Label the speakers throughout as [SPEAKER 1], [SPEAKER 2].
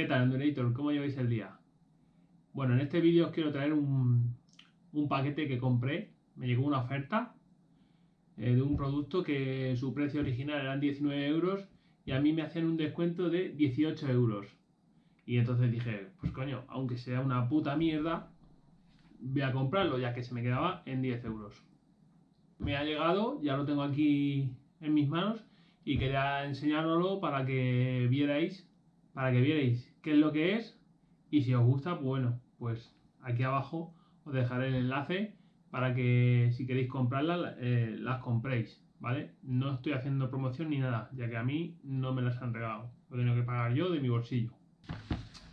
[SPEAKER 1] ¿Qué tal, Endurator? ¿Cómo lleváis el día? Bueno, en este vídeo os quiero traer un, paquete que compré. Me llegó una oferta eh, de un producto que su precio original eran 19 euros y a mí me hacían un descuento de 18 euros. Y entonces dije, pues coño, aunque sea una puta mierda, voy a comprarlo ya que se me quedaba en 10 euros. Me ha llegado, ya lo tengo aquí en mis manos y quería enseñároslo para que vierais para que vierais qué es lo que es y si os gusta, pues bueno, pues aquí abajo os dejaré el enlace para que si queréis comprarlas, eh, las compréis, ¿vale? No estoy haciendo promoción ni nada, ya que a mí no me las han regalado, lo tengo que pagar yo de mi bolsillo.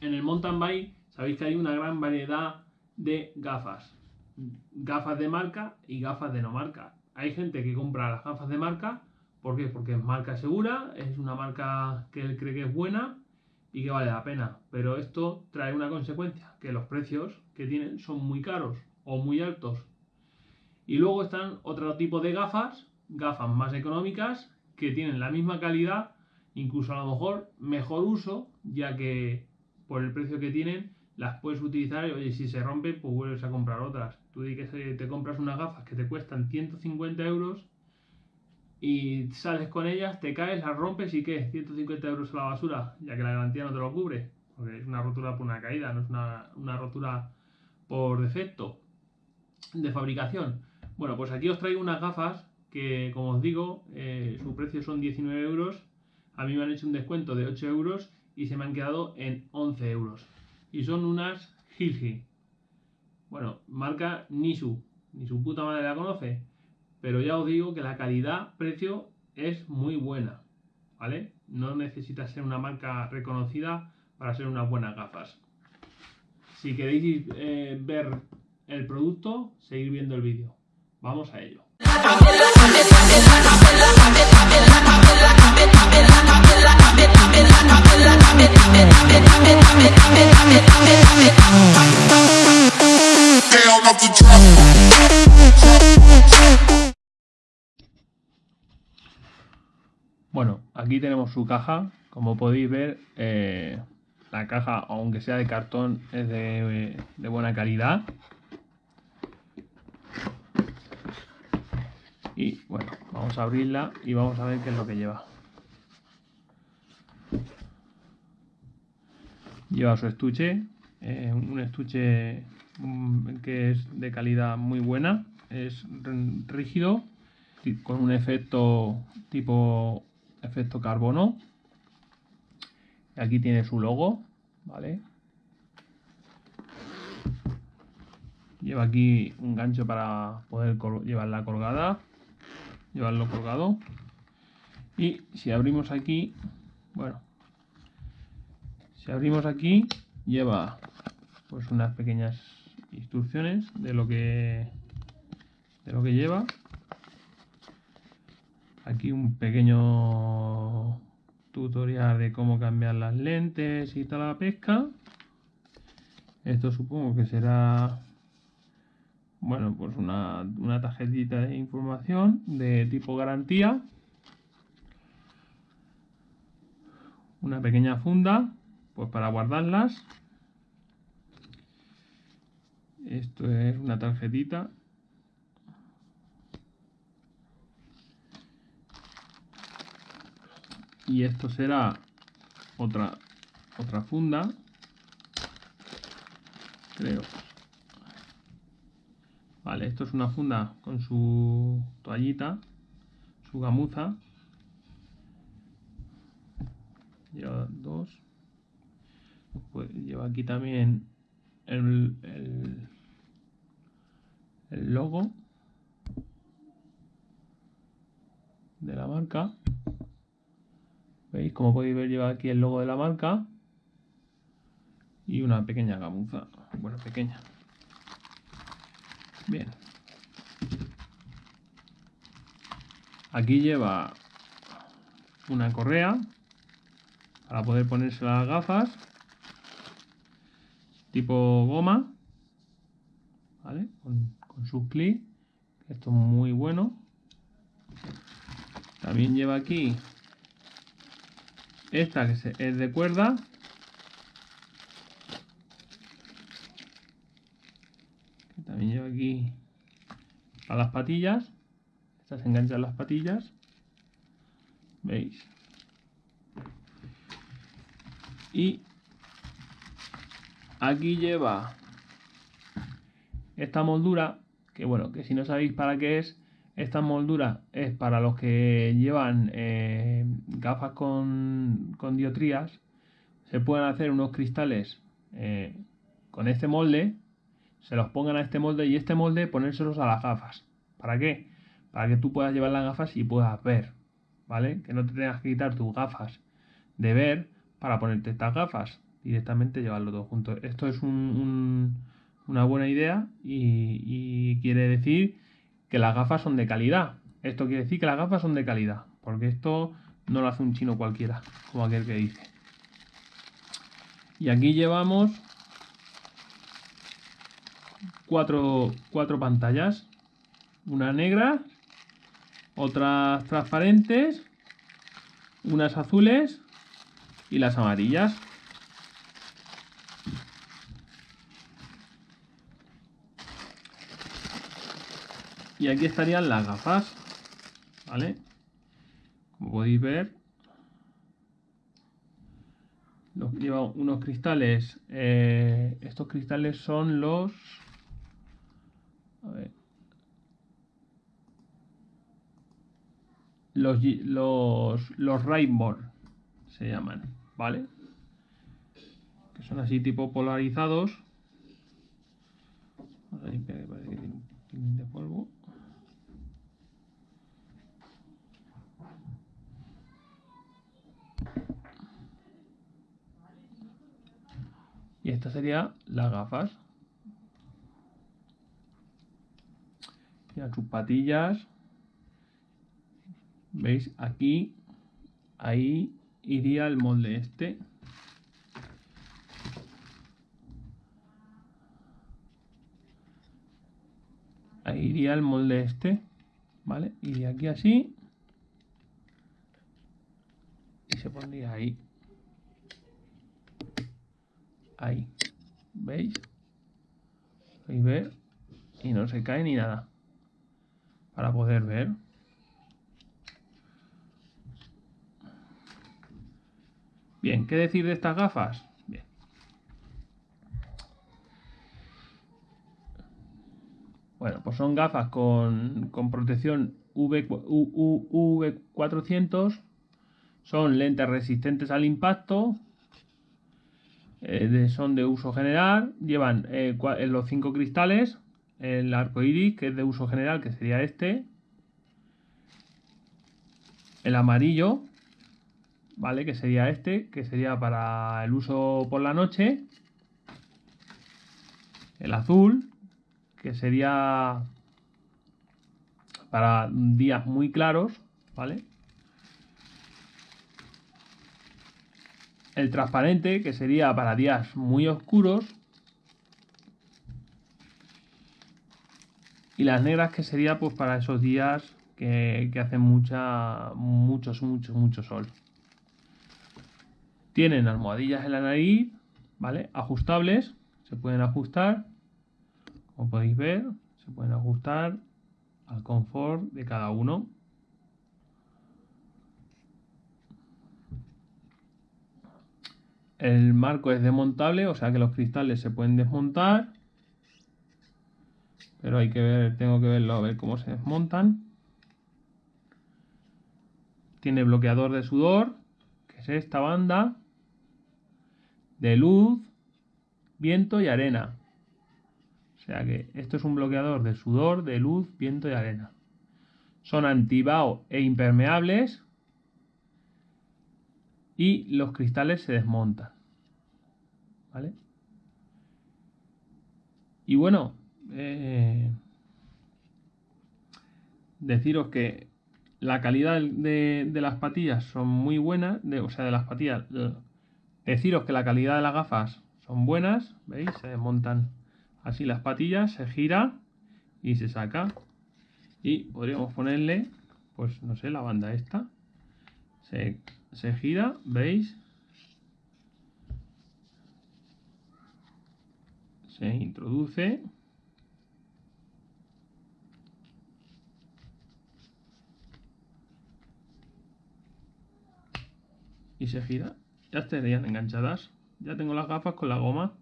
[SPEAKER 1] En el mountain bike sabéis que hay una gran variedad de gafas, gafas de marca y gafas de no marca. Hay gente que compra las gafas de marca, ¿por qué? Porque es marca segura, es una marca que él cree que es buena y que vale la pena. Pero esto trae una consecuencia, que los precios que tienen son muy caros o muy altos. Y luego están otro tipo de gafas, gafas más económicas, que tienen la misma calidad, incluso a lo mejor mejor uso, ya que por el precio que tienen las puedes utilizar y oye, si se rompe, pues vuelves a comprar otras. Tú di que te compras unas gafas que te cuestan 150 euros y sales con ellas, te caes, las rompes y ¿qué? 150 euros a la basura, ya que la garantía no te lo cubre, porque es una rotura por una caída, no es una, rotura por defecto de fabricación. Bueno, pues aquí os traigo unas gafas que, como os digo, eh, su precio son 19 euros. A mí me han hecho un descuento de 8 euros y se me han quedado en 11 euros. Y son unas Hilgi. Bueno, marca Nisu. Ni su puta madre la conoce pero ya os digo que la calidad-precio es muy buena, ¿vale? No necesita ser una marca reconocida para ser unas buenas gafas. Si queréis eh, ver el producto, seguir viendo el vídeo. Vamos a ello. Bueno, aquí tenemos su caja. Como podéis ver, eh, la caja, aunque sea de cartón, es de, buena calidad. Y bueno, vamos a abrirla y vamos a ver qué es lo que lleva. Lleva su estuche, eh, un estuche que es de calidad muy buena, es rígido, con un efecto tipo efecto carbono. Aquí tiene su logo, ¿vale? Lleva aquí un gancho para poder llevarla colgada, llevarlo colgado. Y si abrimos aquí, bueno, si abrimos aquí, lleva pues unas pequeñas instrucciones de lo que de lo que lleva Aquí un pequeño tutorial de cómo cambiar las lentes y tal la pesca. Esto supongo que será bueno, pues una, una tarjetita de información de tipo garantía. Una pequeña funda, pues para guardarlas. Esto es una tarjetita y esto será otra otra funda creo. Vale esto es una funda con su toallita su gamuza. Lleva dos. Pues lleva aquí también el, el, el logo de la marca ¿Veis? Como podéis ver lleva aquí el logo de la marca y una pequeña gamuza. Bueno, pequeña. Bien. Aquí lleva una correa para poder ponerse las gafas tipo goma ¿vale? con, con su clic esto es muy bueno también lleva aquí esta que es de cuerda. También lleva aquí a las patillas. Estas enganchan las patillas. Veis y aquí lleva esta moldura que bueno que si no sabéis para qué es esta moldura es para los que llevan eh, gafas con, con, diotrías. Se pueden hacer unos cristales eh, con este molde, se los pongan a este molde y este molde ponérselos a las gafas. ¿Para qué? Para que tú puedas llevar las gafas y puedas ver, ¿vale? Que no te tengas que quitar tus gafas de ver para ponerte estas gafas. Directamente llevarlo todo junto. Esto es una buena idea y quiere decir que las gafas son de calidad. Esto quiere decir que las gafas son de calidad, porque esto no lo hace un chino cualquiera, como aquel que dice. Y aquí llevamos cuatro, cuatro pantallas, una negra, otras transparentes, unas azules y las amarillas. Y aquí estarían las gafas, ¿vale? Como podéis ver, lleva unos cristales. Eh, estos cristales son los... A ver, los, los, los Rainbow se llaman, ¿vale? Que son así tipo polarizados. Vamos parece que de polvo. Y esta sería las gafas. Ya sus patillas. ¿Veis? Aquí, ahí iría el molde este. Ahí iría el molde este. ¿Vale? Iría aquí así. Y se pondría ahí ahí. ¿Veis? Podéis ver. Y no se cae ni nada. Para poder ver. Bien, ¿qué decir de estas gafas? Bien. Bueno, pues son gafas con, con protección v, V400. Son lentes resistentes al impacto, eh, son de uso general, llevan eh, los cinco cristales, el arco iris, que es de uso general, que sería este, el amarillo, ¿vale? Que sería este, que sería para el uso por la noche, el azul, que sería para días muy claros, ¿vale? El transparente, que sería para días muy oscuros, y las negras, que sería pues para esos días que, que hacen mucha, muchos, mucho, mucho sol. Tienen almohadillas en la nariz, ¿vale? Ajustables, se pueden ajustar, como podéis ver, se pueden ajustar al confort de cada uno. El marco es desmontable, o sea que los cristales se pueden desmontar. Pero hay que ver, tengo que verlo a ver cómo se desmontan. Tiene bloqueador de sudor, que es esta banda. De luz, viento y arena. O sea que esto es un bloqueador de sudor, de luz, viento y arena. Son antibao e impermeables y los cristales se desmontan. ¿Vale? Y bueno, eh, deciros que la calidad de, las patillas son muy buenas, o sea, de las patillas, deciros que la calidad de las gafas son buenas, ¿veis? Se desmontan así las patillas, se gira y se saca. Y podríamos ponerle, pues no sé, la banda esta. Se se gira, ¿veis? Se introduce. Y se gira. Ya estarían enganchadas. Ya tengo las gafas con la goma.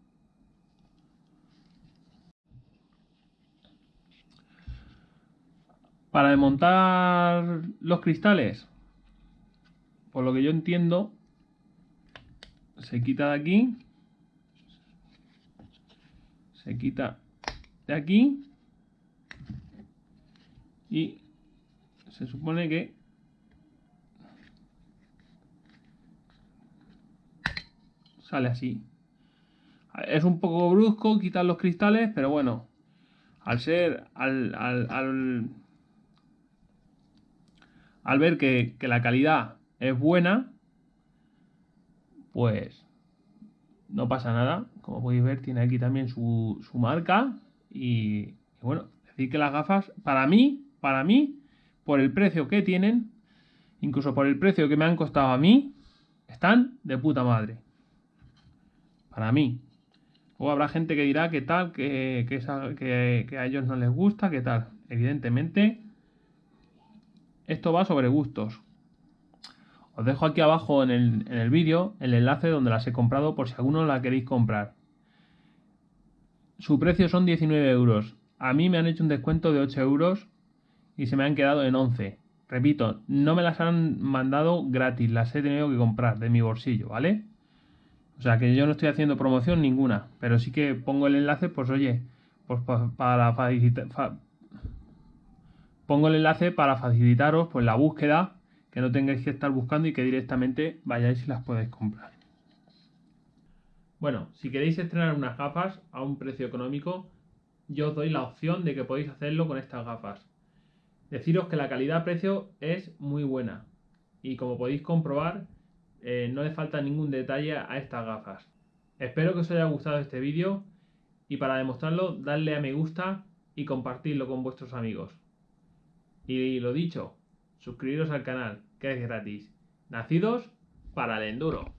[SPEAKER 1] Para desmontar los cristales, por lo que yo entiendo, se quita de aquí, se quita de aquí y se supone que sale así. Es un poco brusco quitar los cristales, pero bueno, al ser, al, al, al, ver que, la calidad es buena, pues no pasa nada. Como podéis ver, tiene aquí también su, su marca. Y, bueno, decir que las gafas, para mí, para mí, por el precio que tienen, incluso por el precio que me han costado a mí, están de puta madre. Para mí. O habrá gente que dirá que tal, que, que, a ellos no les gusta, que tal. Evidentemente, esto va sobre gustos. Os dejo aquí abajo en el, en el vídeo el enlace donde las he comprado por si alguno la queréis comprar. Su precio son 19 euros. A mí me han hecho un descuento de 8 euros y se me han quedado en 11. Repito, no me las han mandado gratis, las he tenido que comprar de mi bolsillo, ¿vale? O sea que yo no estoy haciendo promoción ninguna, pero sí que pongo el enlace, pues oye, pues para facilitar, pongo el enlace para facilitaros pues la búsqueda, que no tengáis que estar buscando y que directamente vayáis y las podéis comprar. Bueno, si queréis estrenar unas gafas a un precio económico, yo os doy la opción de que podéis hacerlo con estas gafas. Deciros que la calidad-precio es muy buena y como podéis comprobar eh, no le falta ningún detalle a estas gafas. Espero que os haya gustado este vídeo y para demostrarlo dadle a me gusta y compartirlo con vuestros amigos. Y lo dicho, suscribiros al canal que es gratis. Nacidos para el enduro.